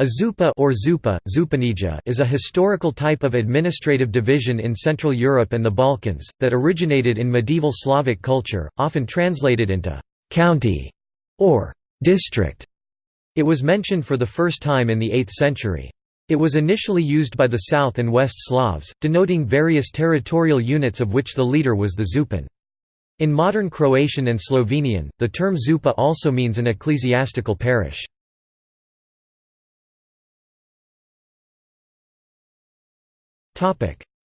A zupa or zupa, zupanija is a historical type of administrative division in Central Europe and the Balkans, that originated in medieval Slavic culture, often translated into «county» or «district». It was mentioned for the first time in the 8th century. It was initially used by the South and West Slavs, denoting various territorial units of which the leader was the zupan. In modern Croatian and Slovenian, the term zupa also means an ecclesiastical parish.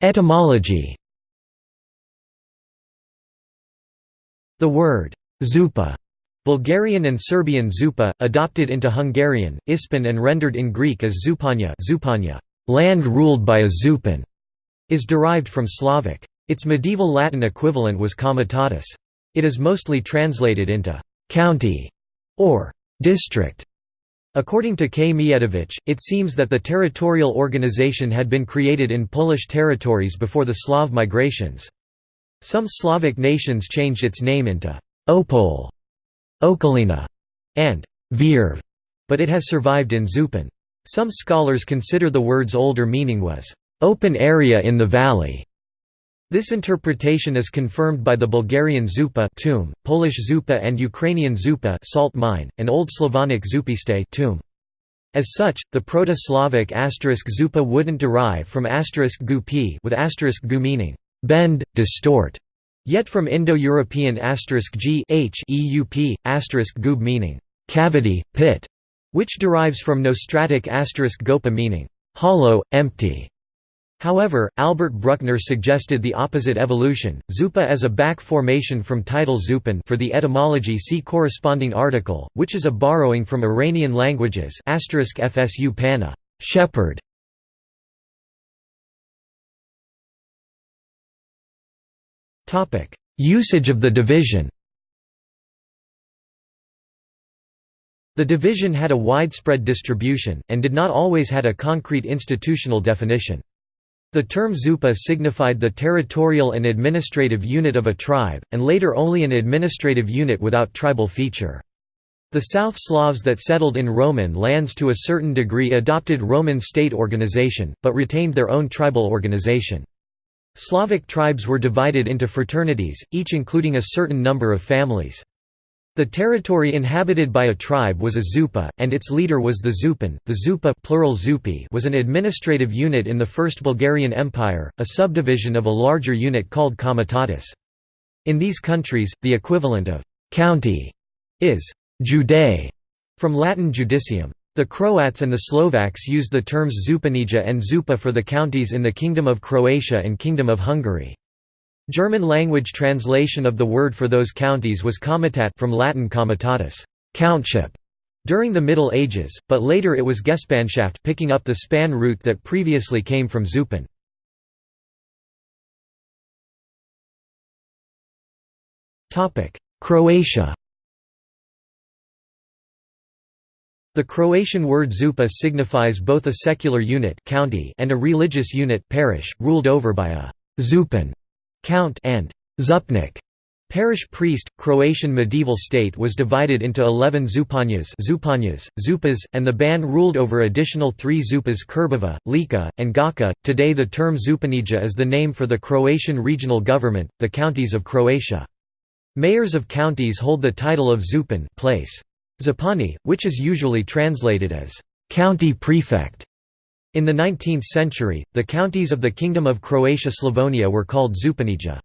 Etymology The word «zupa» Bulgarian and Serbian zupa, adopted into Hungarian, Ispan and rendered in Greek as zupanya, zupanya land ruled by a zupan, is derived from Slavic. Its medieval Latin equivalent was comitatus. It is mostly translated into «county» or «district» According to K. Mijetovic, it seems that the territorial organization had been created in Polish territories before the Slav migrations. Some Slavic nations changed its name into Opole, Okolina, and Virv, but it has survived in Zupan. Some scholars consider the word's older meaning was open area in the valley, this interpretation is confirmed by the Bulgarian zupa tomb, Polish zupa and Ukrainian zupa salt mine, and Old Slavonic zupiste tomb. As such, the Proto-Slavic asterisk zupa wouldn't derive from asterisk p with asterisk gu meaning bend, distort, yet from Indo-European asterisk g h eup, gub meaning cavity, pit, which derives from Nostratic asterisk gopa meaning hollow, empty. However, Albert Bruckner suggested the opposite evolution, zupa as a back formation from title zupan for the etymology see corresponding article, which is a borrowing from Iranian languages fsu pana shepherd". Usage of the division The division had a widespread distribution, and did not always had a concrete institutional definition. The term zupa signified the territorial and administrative unit of a tribe, and later only an administrative unit without tribal feature. The South Slavs that settled in Roman lands to a certain degree adopted Roman state organization, but retained their own tribal organization. Slavic tribes were divided into fraternities, each including a certain number of families. The territory inhabited by a tribe was a zupa, and its leader was the zupan. The zupa plural zupi was an administrative unit in the First Bulgarian Empire, a subdivision of a larger unit called comitatus. In these countries, the equivalent of county is judae, from Latin judicium. The Croats and the Slovaks used the terms zupanija and zupa for the counties in the Kingdom of Croatia and Kingdom of Hungary. German-language translation of the word for those counties was comitat from Latin comitatus countship", during the Middle Ages, but later it was Gespanschaft picking up the span root that previously came from Zupan. Croatia The Croatian word zupa signifies both a secular unit county and a religious unit parish, ruled over by a zupan count and zupnik Parish priest, Croatian medieval state was divided into 11 zupanyas, zupanyas zupas, and the ban ruled over additional three zupas Krbava, Lika, and Gacka. Today the term zupanija is the name for the Croatian regional government, the counties of Croatia. Mayors of counties hold the title of zupan place. Zapani, which is usually translated as county prefect. In the 19th century, the counties of the Kingdom of Croatia-Slavonia were called Zupanija.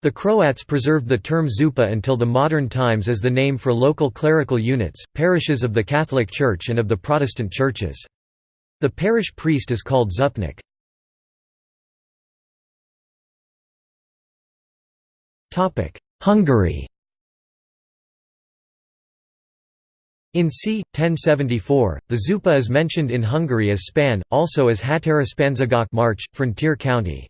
The Croats preserved the term Zupa until the modern times as the name for local clerical units, parishes of the Catholic Church and of the Protestant churches. The parish priest is called Zupnik. Hungary In c. 1074, the Zupa is mentioned in Hungary as Span, also as Határospanzagok March, frontier county.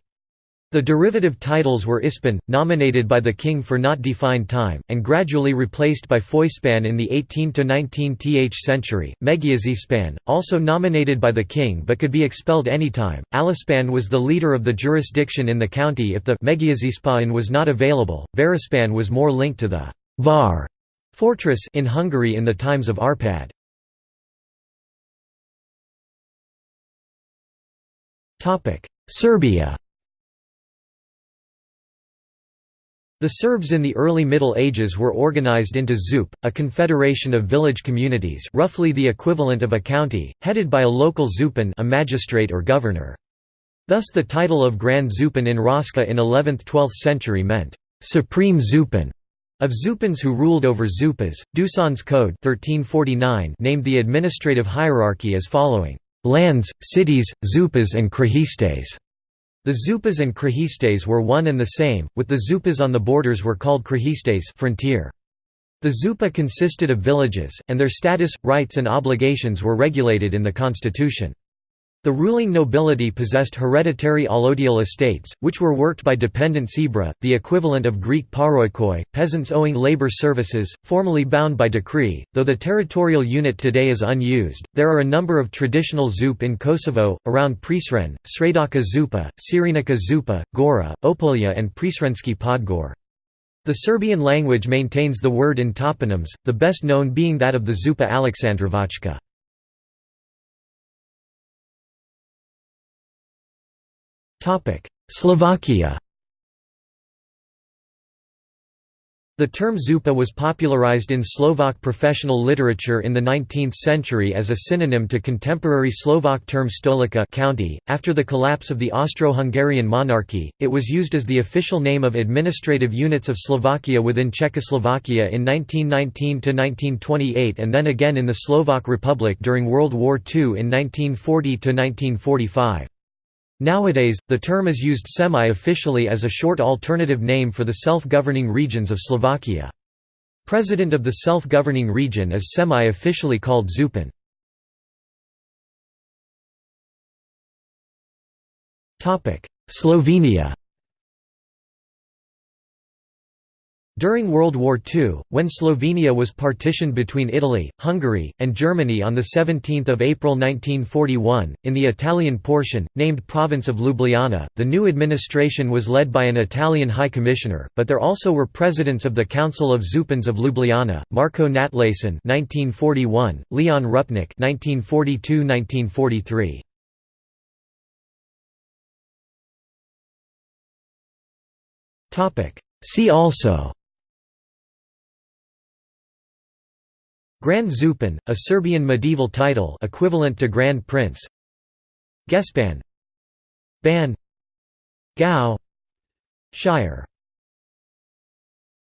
The derivative titles were Ispan, nominated by the king for not defined time, and gradually replaced by Foispan in the 18–19th century, Megiazispan, also nominated by the king but could be expelled anytime. Alispan was the leader of the jurisdiction in the county if the Megiazispan was not available, Varaspan was more linked to the var Fortress in Hungary in the times of Arpad. Topic: Serbia The Serbs in the early Middle Ages were organized into ZUP, a confederation of village communities roughly the equivalent of a county, headed by a local zupan a magistrate or governor. Thus the title of Grand Zupan in Raška in 11th–12th century meant, "...supreme zupan", of zupans who ruled over zupas. Dusan's Code 1349 named the administrative hierarchy as following, "...lands, cities, zupas and krahistes." The zupas and krahistes were one and the same, with the zupas on the borders were called krahistes frontier. The zupa consisted of villages, and their status, rights and obligations were regulated in the constitution. The ruling nobility possessed hereditary allodial estates, which were worked by dependent sebra, the equivalent of Greek paroikoi, peasants owing labor services, formally bound by decree. Though the territorial unit today is unused, there are a number of traditional zup in Kosovo, around Prizren, Sredica Zupa, Sirinićka Zupa, Gora, Opolja, and Prizrenski Podgor. The Serbian language maintains the word in toponyms, the best known being that of the Zupa Aleksandrovačka. Slovakia The term zupa was popularized in Slovak professional literature in the 19th century as a synonym to contemporary Slovak term stolica county. .After the collapse of the Austro-Hungarian monarchy, it was used as the official name of administrative units of Slovakia within Czechoslovakia in 1919–1928 and then again in the Slovak Republic during World War II in 1940–1945. Nowadays, the term is used semi-officially as a short alternative name for the self-governing regions of Slovakia. President of the self-governing region is semi-officially called Župan. Slovenia During World War II, when Slovenia was partitioned between Italy, Hungary, and Germany on 17 April 1941, in the Italian portion, named Province of Ljubljana, the new administration was led by an Italian High Commissioner, but there also were presidents of the Council of Zupans of Ljubljana, Marko Natlačen (1941), Leon Rupnik (1942–1943). See also Grand Zupan, a Serbian medieval title equivalent to Grand Prince. Gespan. Ban. Gau Shire